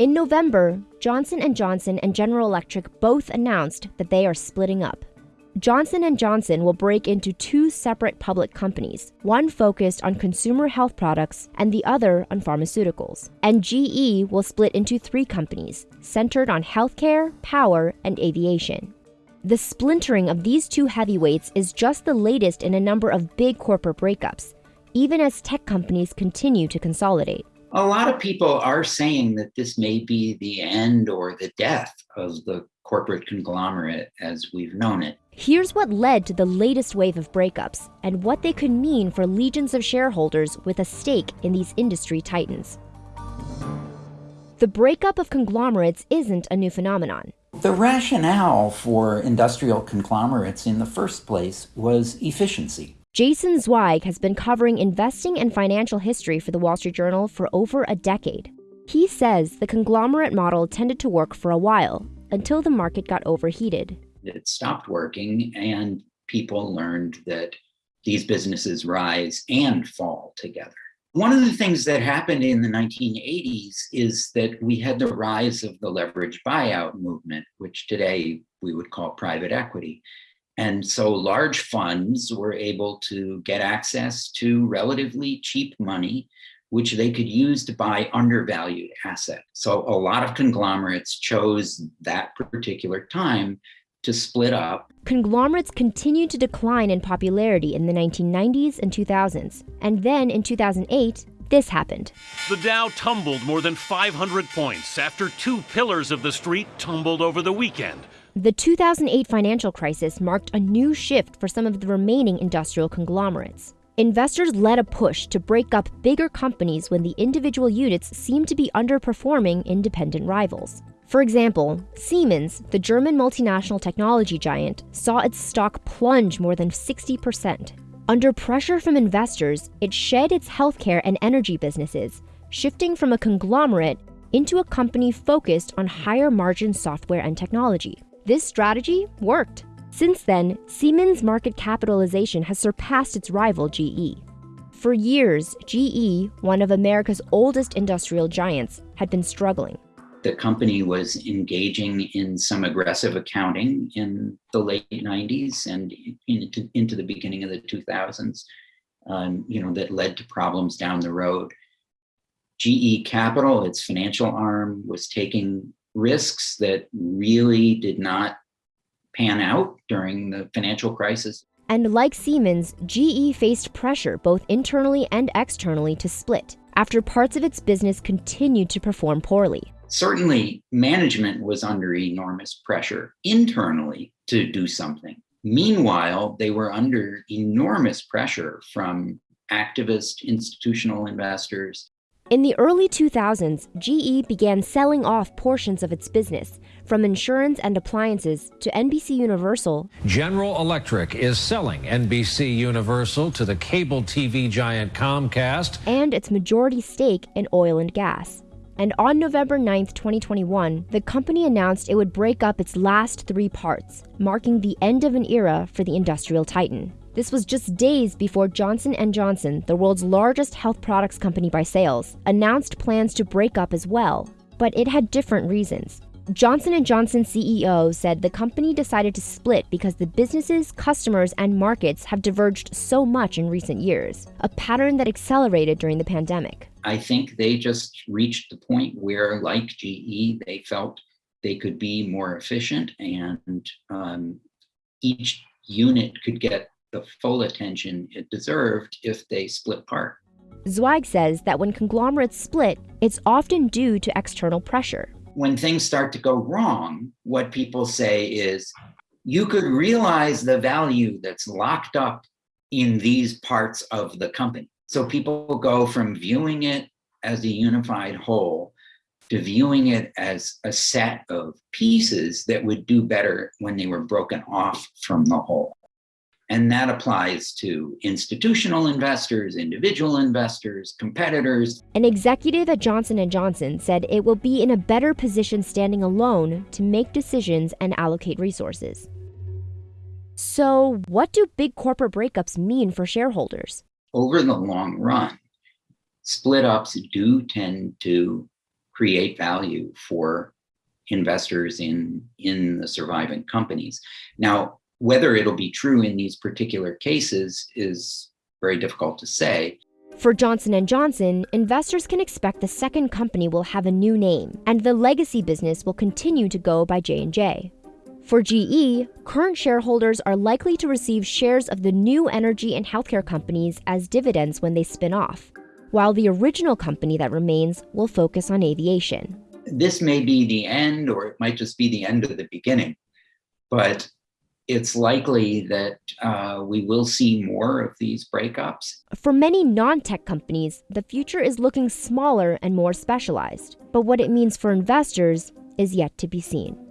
In November, Johnson & Johnson and General Electric both announced that they are splitting up. Johnson & Johnson will break into two separate public companies, one focused on consumer health products and the other on pharmaceuticals. And GE will split into three companies, centered on healthcare, power, and aviation. The splintering of these two heavyweights is just the latest in a number of big corporate breakups, even as tech companies continue to consolidate. A lot of people are saying that this may be the end or the death of the corporate conglomerate as we've known it. Here's what led to the latest wave of breakups and what they could mean for legions of shareholders with a stake in these industry titans. The breakup of conglomerates isn't a new phenomenon. The rationale for industrial conglomerates in the first place was efficiency. Jason Zweig has been covering investing and financial history for the Wall Street Journal for over a decade. He says the conglomerate model tended to work for a while until the market got overheated it stopped working and people learned that these businesses rise and fall together. One of the things that happened in the 1980s is that we had the rise of the leverage buyout movement, which today we would call private equity. And so large funds were able to get access to relatively cheap money, which they could use to buy undervalued assets. So a lot of conglomerates chose that particular time to split up. Conglomerates continued to decline in popularity in the 1990s and 2000s. And then in 2008, this happened. The Dow tumbled more than 500 points after two pillars of the street tumbled over the weekend. The 2008 financial crisis marked a new shift for some of the remaining industrial conglomerates. Investors led a push to break up bigger companies when the individual units seemed to be underperforming independent rivals. For example, Siemens, the German multinational technology giant, saw its stock plunge more than 60%. Under pressure from investors, it shed its healthcare and energy businesses, shifting from a conglomerate into a company focused on higher margin software and technology. This strategy worked. Since then, Siemens' market capitalization has surpassed its rival GE. For years, GE, one of America's oldest industrial giants, had been struggling the company was engaging in some aggressive accounting in the late 90s and into, into the beginning of the 2000s, um, you know, that led to problems down the road. GE Capital, its financial arm, was taking risks that really did not pan out during the financial crisis. And like Siemens, GE faced pressure both internally and externally to split after parts of its business continued to perform poorly certainly management was under enormous pressure internally to do something. Meanwhile, they were under enormous pressure from activist institutional investors. In the early 2000s, GE began selling off portions of its business, from insurance and appliances to NBC Universal. General Electric is selling NBC Universal to the cable TV giant Comcast and its majority stake in oil and gas. And on November 9, 2021, the company announced it would break up its last three parts, marking the end of an era for the industrial titan. This was just days before Johnson & Johnson, the world's largest health products company by sales, announced plans to break up as well. But it had different reasons. Johnson & Johnson CEO said the company decided to split because the businesses, customers, and markets have diverged so much in recent years, a pattern that accelerated during the pandemic. I think they just reached the point where, like GE, they felt they could be more efficient and um, each unit could get the full attention it deserved if they split apart. Zweig says that when conglomerates split, it's often due to external pressure when things start to go wrong, what people say is, you could realize the value that's locked up in these parts of the company. So people go from viewing it as a unified whole to viewing it as a set of pieces that would do better when they were broken off from the whole. And that applies to institutional investors, individual investors, competitors. An executive at Johnson & Johnson said it will be in a better position standing alone to make decisions and allocate resources. So, what do big corporate breakups mean for shareholders? Over the long run, split ups do tend to create value for investors in in the surviving companies. Now, whether it'll be true in these particular cases is very difficult to say. For Johnson & Johnson, investors can expect the second company will have a new name and the legacy business will continue to go by J&J. For GE, current shareholders are likely to receive shares of the new energy and healthcare companies as dividends when they spin off, while the original company that remains will focus on aviation. This may be the end or it might just be the end of the beginning, but it's likely that uh, we will see more of these breakups. For many non tech companies, the future is looking smaller and more specialized. But what it means for investors is yet to be seen.